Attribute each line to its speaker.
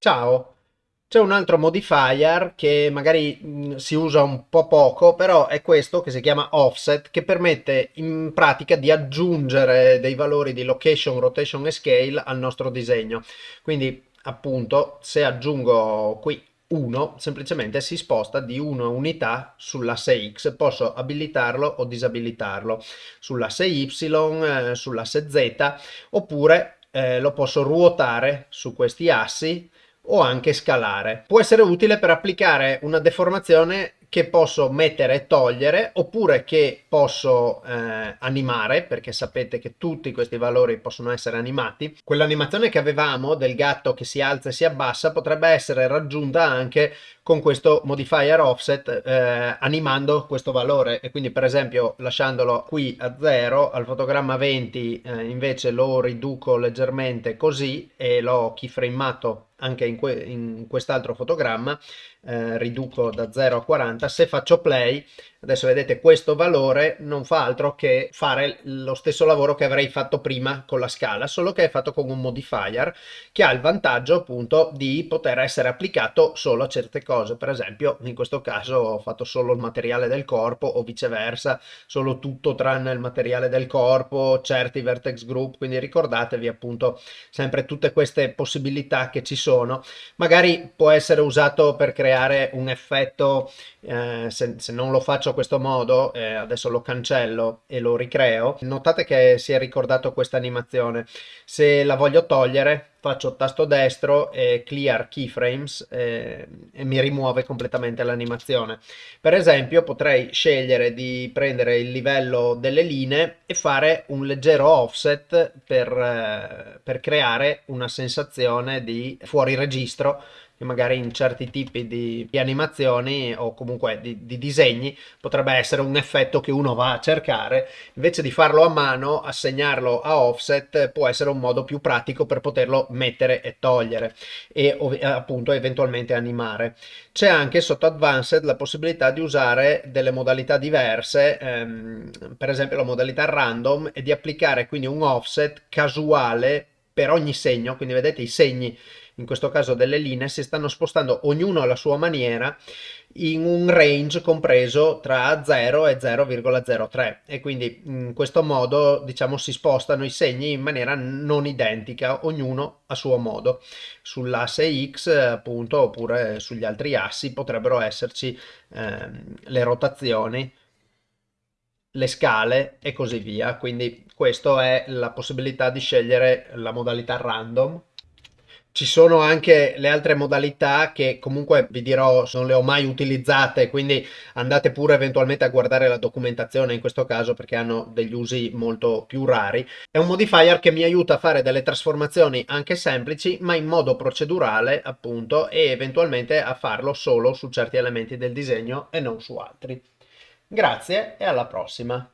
Speaker 1: Ciao! C'è un altro modifier che magari mh, si usa un po' poco, però è questo che si chiama offset, che permette in pratica di aggiungere dei valori di location, rotation e scale al nostro disegno. Quindi appunto se aggiungo qui 1 semplicemente si sposta di 1 unità sull'asse X, posso abilitarlo o disabilitarlo sull'asse Y, eh, sull'asse Z oppure eh, lo posso ruotare su questi assi o anche scalare. Può essere utile per applicare una deformazione che posso mettere e togliere oppure che posso eh, animare perché sapete che tutti questi valori possono essere animati. Quell'animazione che avevamo del gatto che si alza e si abbassa potrebbe essere raggiunta anche con questo modifier offset eh, animando questo valore. E quindi per esempio lasciandolo qui a 0 al fotogramma 20 eh, invece lo riduco leggermente così e l'ho keyframato anche in, que in quest'altro fotogramma eh, riduco da 0 a 40 se faccio play adesso vedete questo valore non fa altro che fare lo stesso lavoro che avrei fatto prima con la scala solo che è fatto con un modifier che ha il vantaggio appunto di poter essere applicato solo a certe cose. Per esempio in questo caso ho fatto solo il materiale del corpo o viceversa solo tutto tranne il materiale del corpo certi vertex group quindi ricordatevi appunto sempre tutte queste possibilità che ci sono. Magari può essere usato per creare un effetto, eh, se, se, non lo faccio a questo modo, eh, adesso lo cancello e lo ricreo, notate che si è ricordato questa animazione. Se la voglio togliere, faccio tasto destro e clear keyframes eh, e mi rimuove completamente l'animazione. Per esempio potrei scegliere di prendere il livello delle linee e fare un leggero offset per, eh, per creare una sensazione di fuori registro che magari in certi tipi di, di animazioni o comunque di, di, disegni potrebbe essere un effetto che uno va a cercare invece di farlo a mano assegnarlo a offset può essere un modo più pratico per poterlo mettere e togliere e appunto eventualmente animare. C'è anche sotto advanced la possibilità di usare delle modalità diverse ehm, per esempio la modalità random e di applicare quindi un offset casuale per ogni segno. Quindi vedete i segni in questo caso delle linee, si stanno spostando ognuno alla sua maniera in un range compreso tra 0 e 0,03 e quindi in questo modo diciamo si spostano i segni in maniera non identica ognuno a suo modo. Sull'asse x appunto oppure sugli altri assi potrebbero esserci eh, le rotazioni le scale e così via. Quindi questa è la possibilità di scegliere la modalità random ci sono anche le altre modalità che comunque vi dirò non le ho mai utilizzate, quindi andate pure eventualmente a guardare la documentazione in questo caso perché hanno degli usi molto più rari. È un modifier che mi aiuta a fare delle trasformazioni anche semplici ma in modo procedurale appunto e eventualmente a farlo solo su certi elementi del disegno e non su altri. Grazie e alla prossima!